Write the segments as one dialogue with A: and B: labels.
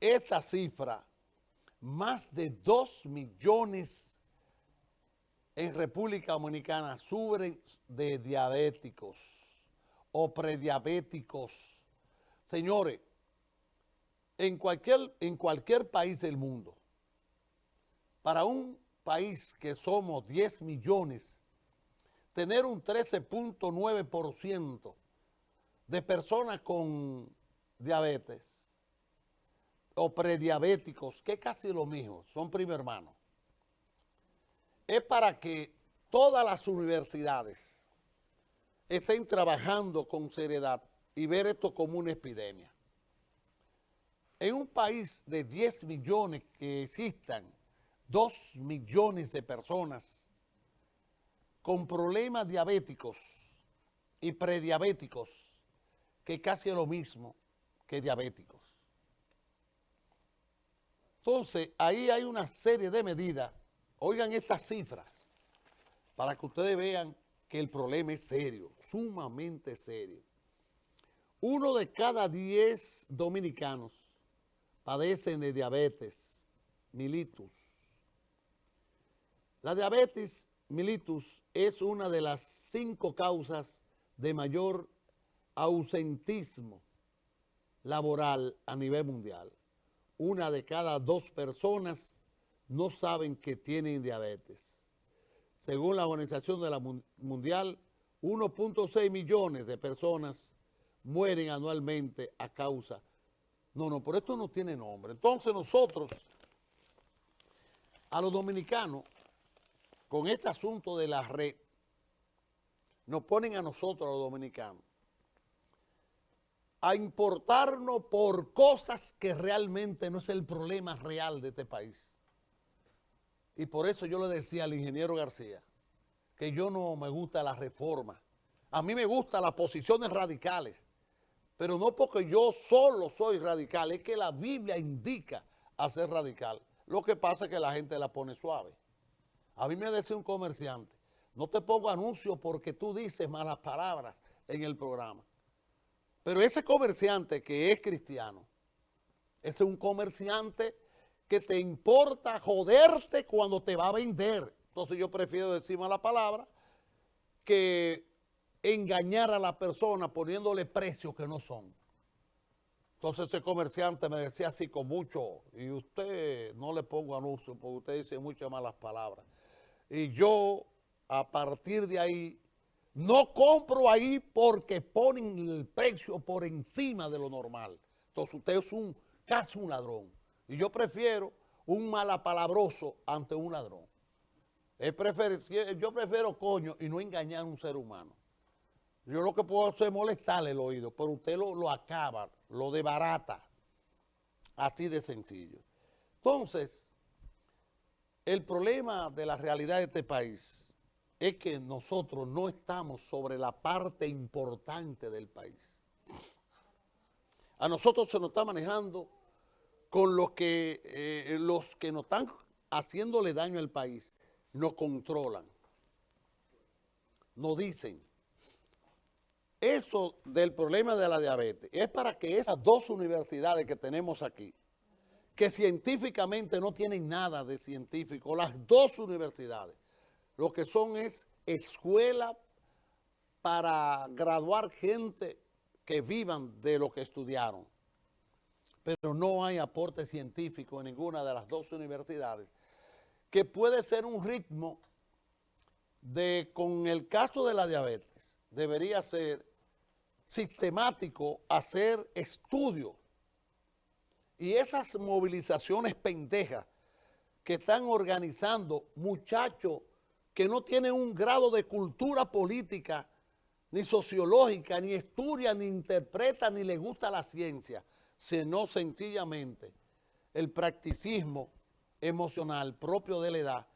A: esta cifra, más de 2 millones en República Dominicana sufren de diabéticos o prediabéticos. Señores, en cualquier, en cualquier país del mundo, para un país que somos 10 millones, tener un 13.9% de personas con diabetes o prediabéticos, que es casi lo mismo, son primo hermanos, es para que todas las universidades estén trabajando con seriedad y ver esto como una epidemia. En un país de 10 millones que existan 2 millones de personas con problemas diabéticos y prediabéticos, que casi es lo mismo que diabéticos. Entonces, ahí hay una serie de medidas. Oigan estas cifras para que ustedes vean que el problema es serio, sumamente serio. Uno de cada diez dominicanos padecen de diabetes mellitus. La diabetes mellitus es una de las cinco causas de mayor ausentismo laboral a nivel mundial. Una de cada dos personas no saben que tienen diabetes. Según la Organización de la Mundial, 1.6 millones de personas mueren anualmente a causa. No, no, por esto no tiene nombre. Entonces nosotros, a los dominicanos, con este asunto de la red, nos ponen a nosotros, los dominicanos, a importarnos por cosas que realmente no es el problema real de este país. Y por eso yo le decía al ingeniero García que yo no me gusta la reforma. A mí me gustan las posiciones radicales, pero no porque yo solo soy radical, es que la Biblia indica a ser radical. Lo que pasa es que la gente la pone suave. A mí me decía un comerciante, no te pongo anuncio porque tú dices malas palabras en el programa. Pero ese comerciante que es cristiano, es un comerciante que te importa joderte cuando te va a vender. Entonces yo prefiero decir mala palabra que engañar a la persona poniéndole precios que no son. Entonces ese comerciante me decía así con mucho, y usted no le pongo anuncio porque usted dice muchas malas palabras. Y yo, a partir de ahí, no compro ahí porque ponen el precio por encima de lo normal. Entonces usted es un, casi un ladrón. Y yo prefiero un malapalabroso ante un ladrón. yo prefiero coño y no engañar a un ser humano. Yo lo que puedo hacer es molestarle el oído, pero usted lo, lo acaba, lo debarata. Así de sencillo. Entonces, el problema de la realidad de este país es que nosotros no estamos sobre la parte importante del país. A nosotros se nos está manejando con los que, eh, los que nos están haciéndole daño al país, nos controlan, nos dicen. Eso del problema de la diabetes es para que esas dos universidades que tenemos aquí, que científicamente no tienen nada de científico, las dos universidades, lo que son es escuela para graduar gente que vivan de lo que estudiaron. Pero no hay aporte científico en ninguna de las dos universidades, que puede ser un ritmo de, con el caso de la diabetes, debería ser sistemático hacer estudios y esas movilizaciones pendejas que están organizando muchachos que no tienen un grado de cultura política, ni sociológica, ni estudia, ni interpreta, ni le gusta la ciencia, sino sencillamente el practicismo emocional propio de la edad,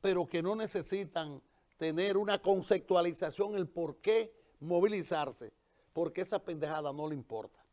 A: pero que no necesitan tener una conceptualización, el por qué movilizarse, porque esa pendejada no le importa.